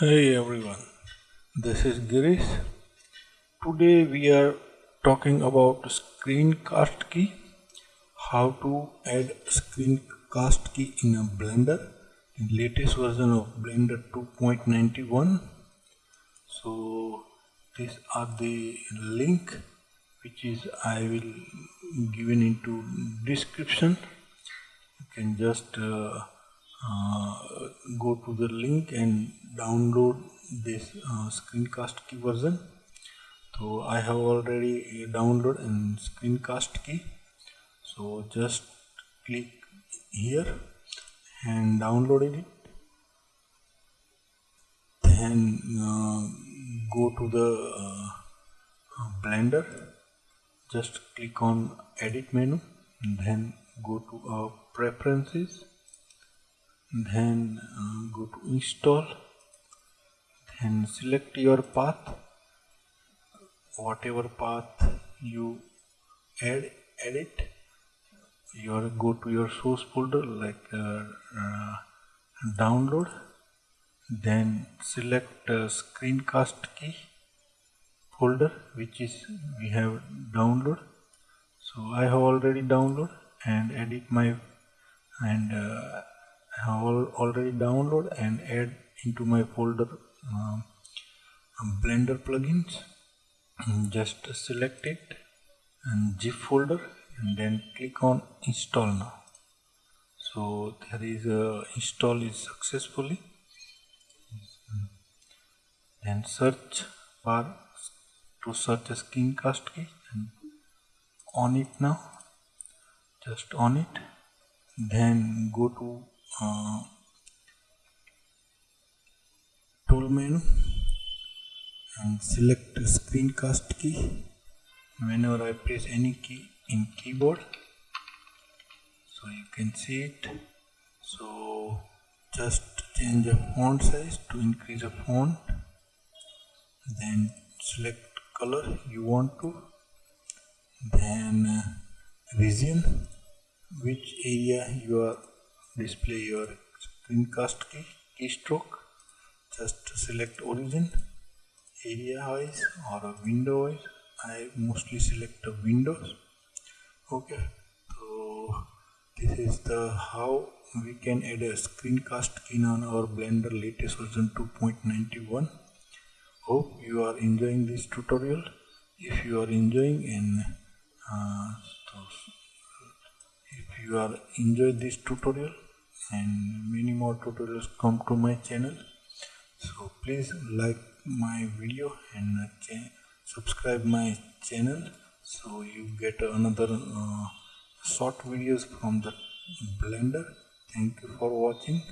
Hey everyone, this is Girish. Today we are talking about screencast key, how to add screencast key in a Blender in latest version of Blender 2.91. So these are the link which is I will given into description. You can just uh, uh, go to the link and download this uh, screencast key version. So I have already downloaded and screencast key. So just click here and download it. Then uh, go to the uh, blender. Just click on edit menu. Then go to uh, preferences then uh, go to install. Then select your path. Whatever path you add edit your go to your source folder like uh, uh, download. Then select uh, screencast key folder which is we have download. So I have already download and edit my and uh, already download and add into my folder um, blender plugins. Just select it and zip folder and then click on install now. So there is a install is successfully. Then search bar to search a screencast key and on it now. Just on it. Then go to tool menu and select screencast key whenever I press any key in keyboard so you can see it. So just change the font size to increase the font. Then select color you want to. Then uh, region which area you are display your screencast key keystroke. Just select origin area wise or window wise. I mostly select windows. Okay so this is the how we can add a screencast key on our blender latest version 2.91 hope you are enjoying this tutorial. If you are enjoying and uh, if you are enjoyed this tutorial and many more tutorials come to my channel. So please like my video and uh, subscribe my channel so you get another uh, short videos from the blender. Thank you for watching